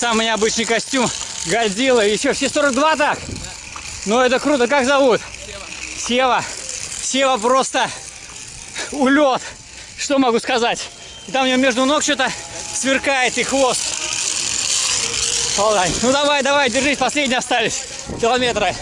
самый необычный костюм. Годзилла. Еще все 42 так? Ну это круто. Как зовут? Сева. Сева просто улет. Что могу сказать? И там у него между ног что-то сверкает и хвост. Ладно. Ну давай, давай, держись, последние остались километры.